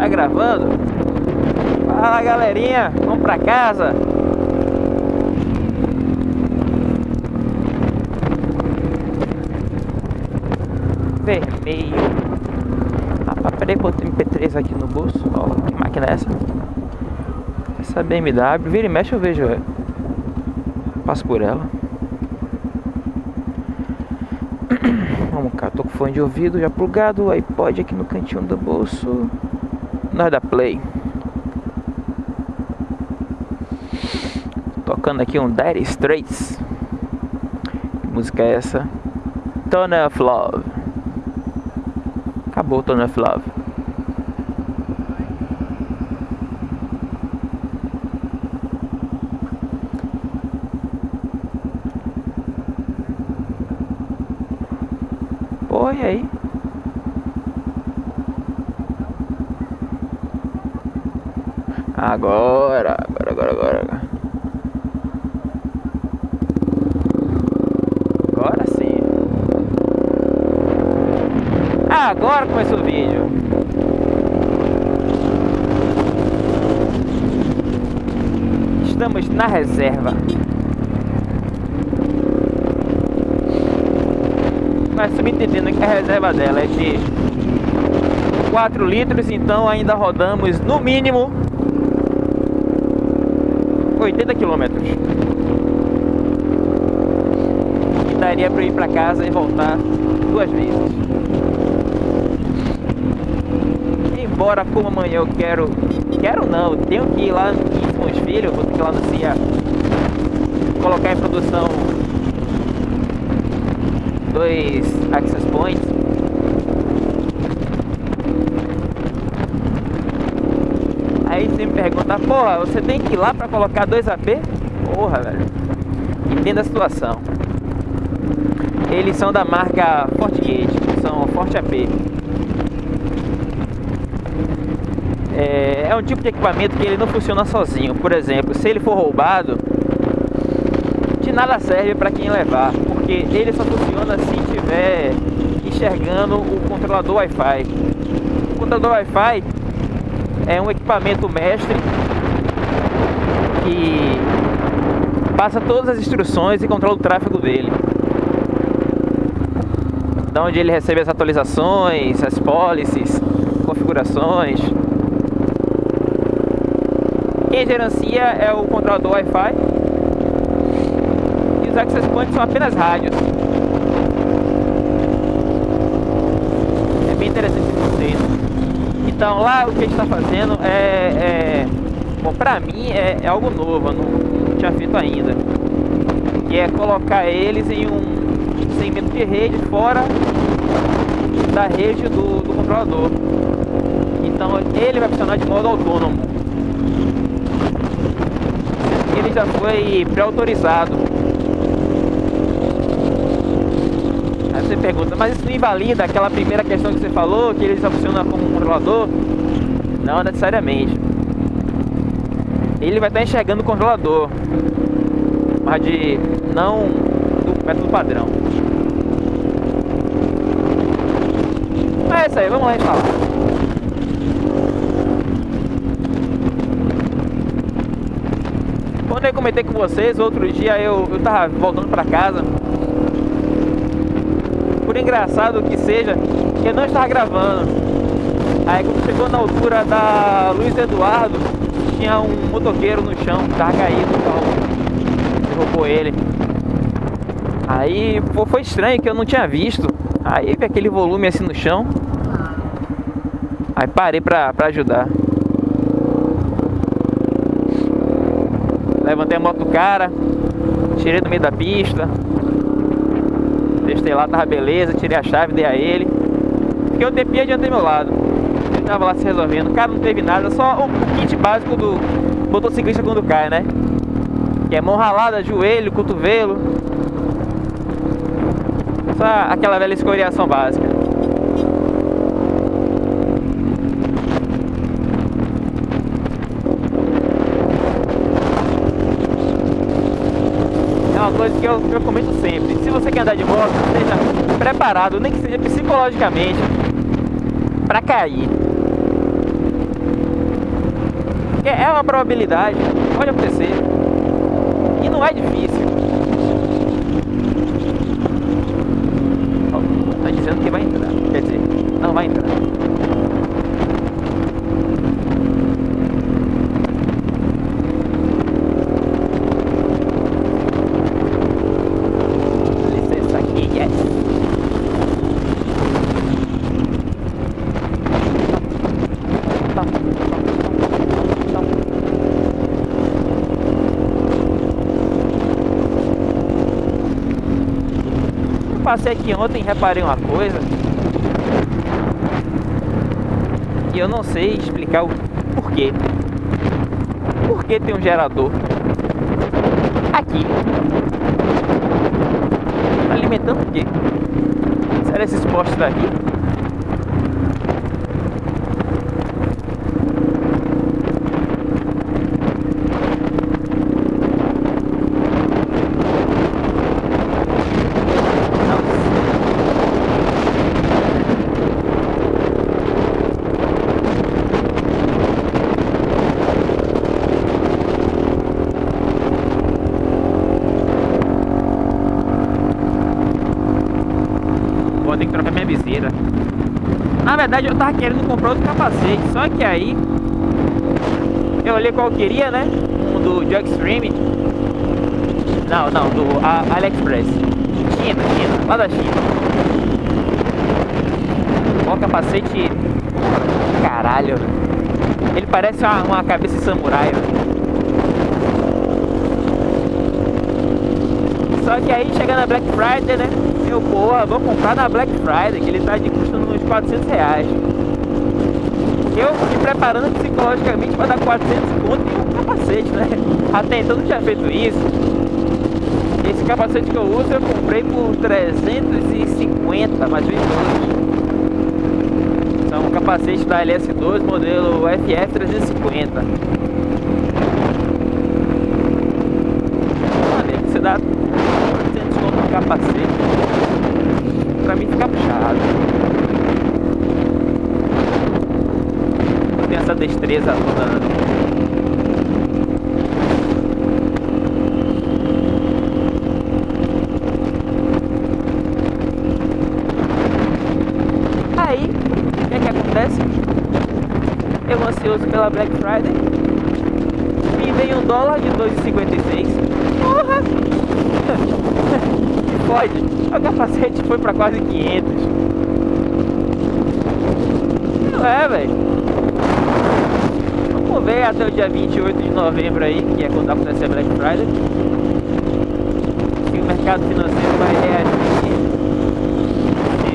Tá gravando? Fala galerinha, vamos pra casa. Vermelho. Rapaz, peraí que eu tenho MP3 aqui no bolso. Ó, que máquina é essa? Essa BMW, vira e mexe eu vejo ela. Passo por ela. Vamos cá, tô com fone de ouvido já plugado, iPod aqui no cantinho do bolso. Nós da Play. Tocando aqui um Dire Straits. Que música é essa? Tone of Love. Acabou Tone of Love. Pô, e aí? Agora, agora, agora, agora. Agora sim. Agora começou o vídeo. Estamos na reserva. Mas subentendendo que a reserva dela é de 4 litros, então ainda rodamos no mínimo 80 quilômetros. E daria para ir para casa e voltar duas vezes. Embora como amanhã eu quero, quero não, tenho que ir lá com os filhos, vou ter que ir lá no CIA colocar em produção dois access points. Aí você me pergunta, porra, você tem que ir lá pra colocar dois AP? Porra, velho. Entenda a situação. Eles são da marca FortiGate, são Forte AP. É, é um tipo de equipamento que ele não funciona sozinho. Por exemplo, se ele for roubado, de nada serve para quem levar, porque ele só funciona se estiver enxergando o controlador Wi-Fi. O controlador Wi-Fi é um equipamento mestre que passa todas as instruções e controla o tráfego dele. Da onde ele recebe as atualizações, as policies, configurações. Quem gerencia é o controlador Wi-Fi e os access points são apenas rádios. É bem interessante esse conceito. Então lá o que a gente está fazendo é, é, Bom, pra mim é, é algo novo, eu não, não, tinha feito ainda. Que é colocar eles em um segmento de rede fora da rede do, do controlador. Então ele vai funcionar de modo autônomo. Ele já foi pré-autorizado. Aí você pergunta, mas isso não invalida aquela primeira questão que você falou, que ele já funciona como controlador? Não necessariamente. Ele vai estar enxergando o controlador, mas de não do método padrão. É isso aí, vamos lá instalar. Quando eu comentei com vocês, outro dia eu, eu tava voltando para casa por engraçado que seja, que eu não estava gravando. Aí quando chegou na altura da Luiz Eduardo, tinha um motoqueiro no chão, tava caído, o carro derrubou ele. Aí pô, foi estranho que eu não tinha visto. Aí vi aquele volume assim no chão. Aí parei pra, pra ajudar. Levantei a moto do cara, tirei do meio da pista, Testei lá, tava beleza, tirei a chave, dei a ele. Fiquei um tempinho do meu lado. Tava lá se resolvendo. Cara não teve nada, só o kit básico do motociclista quando cai, né? Que é mão ralada, joelho, cotovelo. Só aquela velha escoriação básica. É uma coisa que eu, que eu comento sempre. Se você quer andar de moto, esteja preparado, nem que seja psicologicamente, para cair. Porque é uma probabilidade, pode acontecer. E não é difícil. Tá dizendo que vai entrar. Quer dizer, não vai entrar. Licença aqui, yes. Tom, tom, tom, tom, tom. Eu passei aqui ontem e reparei uma coisa. E eu não sei explicar o porquê. Por que tem um gerador aqui? Alimentando o quê? Será esses postes daqui? Não sei. Vou ter que trocar minha viseira. Na verdade eu tava querendo comprar outro capacete, só que aí eu olhei qual eu queria, né? Um do Jog Extreme. Não, não, do A- AliExpress. China, China, lá da China. Ó, capacete. Caralho. Ele parece uma, uma cabeça de samurai. Só que aí chega na Black Friday, né? Eu, porra, vou comprar na Black Friday, que ele tá de custo 400 reais. Eu me preparando psicologicamente para dar 400 conto em um capacete, né? Até então não tinha feito isso. Esse capacete que eu uso eu comprei por 350, mais ou menos. São um capacete da LS2 modelo FF350. Olha, você dá 400 conto no capacete. Pra mim fica puxado. Não destreza toda. não. Aí, o que é? Eu ansioso pela Black Friday. Me vem um dólar de 2,56. Porra! Que Pode. O capacete foi pra quase 500. Não é, velho. Vamos até o dia 28 de novembro aí, que é quando acontece a Black Friday. Se o mercado financeiro vai reagir. Se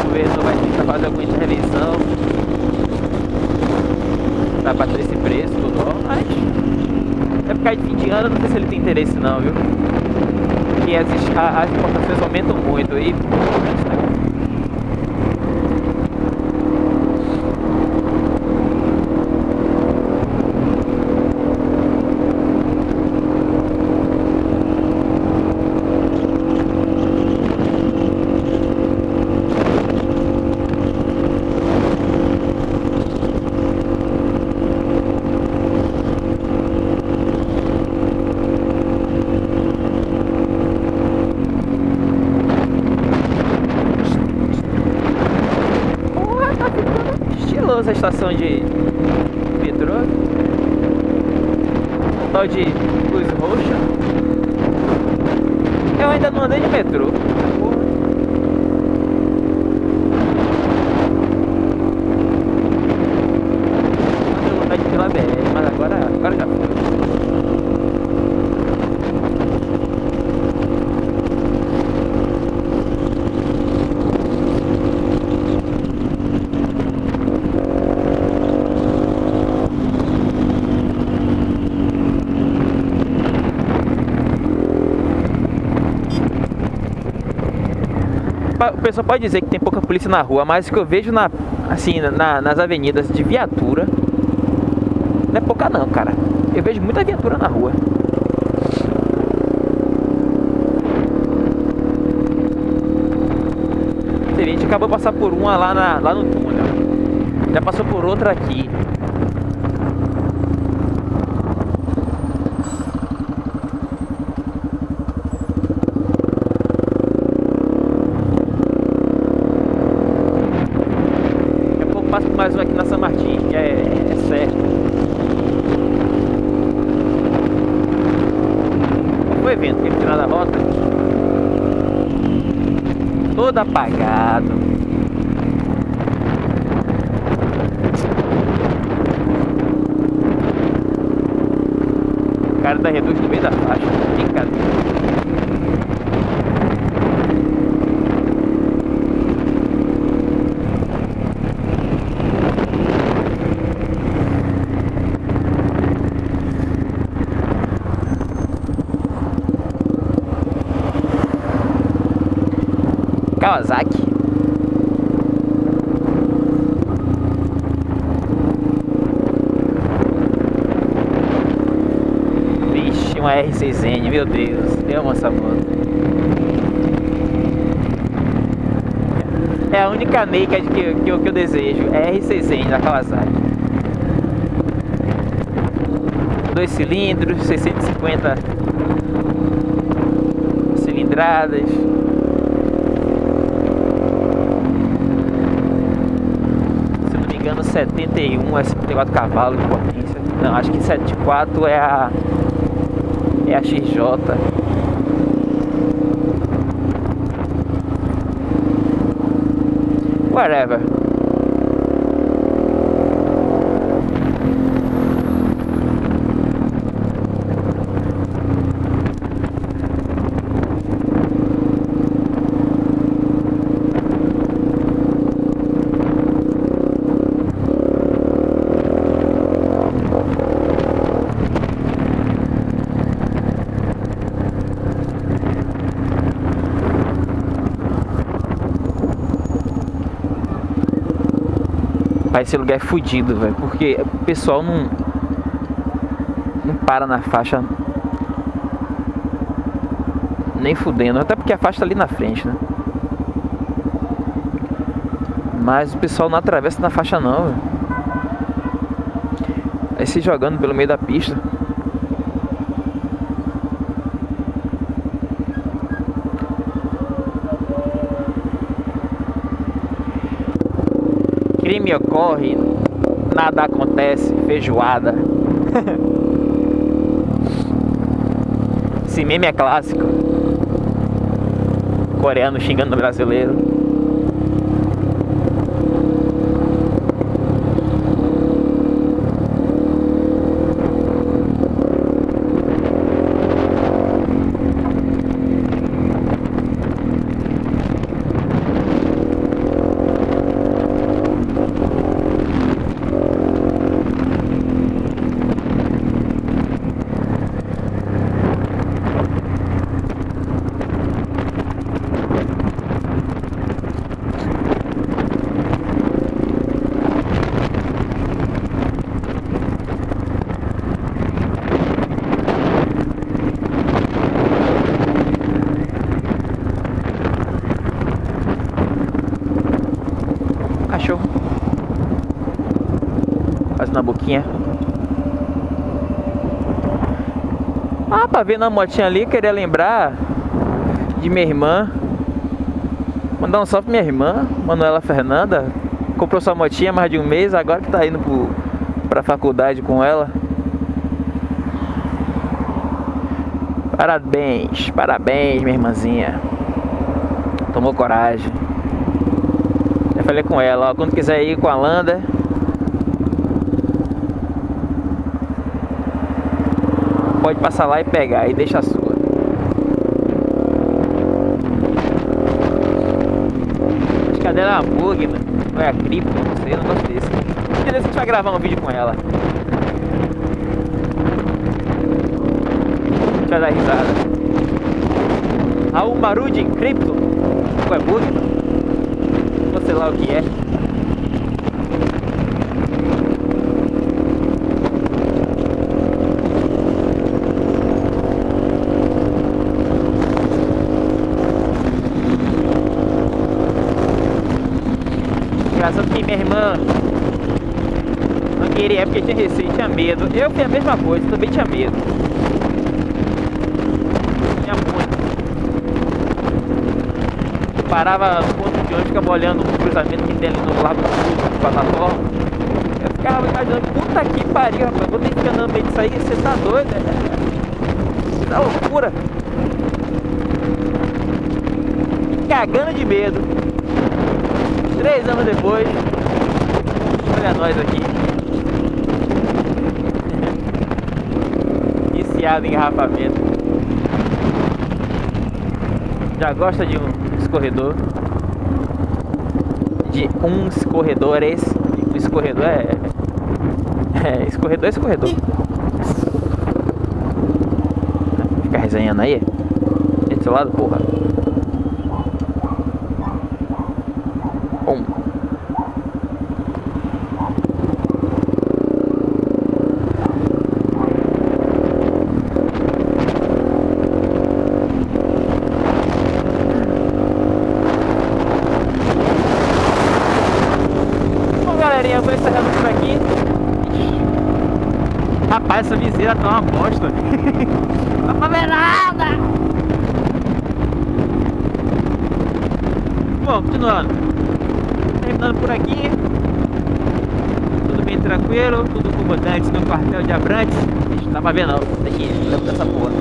o governo vai tentar fazer alguma intervenção pra bater esse preço do dólar, mas é por causa de fim de ano, eu não sei se ele tem interesse não, viu? Porque as, as importações aumentam muito e Porra, tá a estação de metrô. Tal de luz roxa. Eu ainda não andei de metrô. Porra. Eu tenho vontade de ir pela BR, mas agora, agora já foi. O pessoal pode dizer que tem pouca polícia na rua, mas o que eu vejo na, assim, na- nas avenidas de viatura não é pouca não, cara. Eu vejo muita viatura na rua. A gente acabou de passar por uma lá, na- lá no túnel. Já passou por outra aqui. mais um aqui na São Martins, que é, é certo. Qual foi o evento que ele tirou da rota? Todo apagado. O cara da reduz no meio da faixa. Brincadeira. Kawasaki. Vixe, uma R6N, meu Deus, eu amo essa moto. É a única naked que, que, que eu desejo, é R6N da Kawasaki. Dois cilindros, 650 cilindradas. engano 71 é 54 cavalos de potência. Não, acho que 74 é a é a XJ. Whatever. Esse lugar é fudido, velho. Porque o pessoal não. Não para na faixa. Nem fudendo. Até porque a faixa tá ali na frente, né? Mas o pessoal não atravessa na faixa não, velho. Aí se jogando pelo meio da pista. Crime ocorre, nada acontece, feijoada. Esse meme é clássico. Coreano xingando o brasileiro. motinha. Ah, pra ver na motinha ali, queria lembrar de minha irmã. Mandar um salve pra minha irmã, Manuela Fernanda. Comprou sua motinha há mais de um mês, agora que tá indo pro, pra faculdade com ela. Parabéns, parabéns, minha irmãzinha. Tomou coragem. Já falei com ela, ó, quando quiser ir com a Landa, pode passar lá e pegar e deixa a sua. Acho que a dela é a bug, mano. Ou é a cripto, não sei, um negócio desse. Dia a gente vai gravar um vídeo com ela. A gente vai dar risada. Raul Marudi Cripto. Ou é bug? Não sei lá o que é. minha irmã não queria, é porque tinha receio, tinha medo. Eu fiz a mesma coisa, também tinha medo. Tinha muito. Eu parava no ponto de ônibus, ficava olhando o cruzamento que tem ali no Lago do Sul. de plataforma. Eu ficava imaginando, puta que pariu, rapaz, vou ter que andar no meio disso aí, você tá doido, é, é, é loucura. Cagando de medo. Três anos depois, olha nós aqui. Engarrafamento. Já gosta de um escorredor? De um escorredores. O escorredor é. É, escorredor é escorredor. Fica resenhando aí? Desse lado, porra. Um. galerinha, eu vou encerrando por aqui. Rapaz, essa viseira tá uma bosta. Não ver nada. Bom, continuando. Terminando por aqui. Tudo bem tranquilo, tudo comandante no quartel de Abrantes. Não dá pra ver não, tem que ir dessa porra.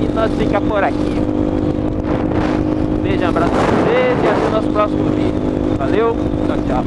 E nós fica por aqui. Beijo, abraço pra vocês e até o nosso próximo vídeo. Valeu, tchau, tchau.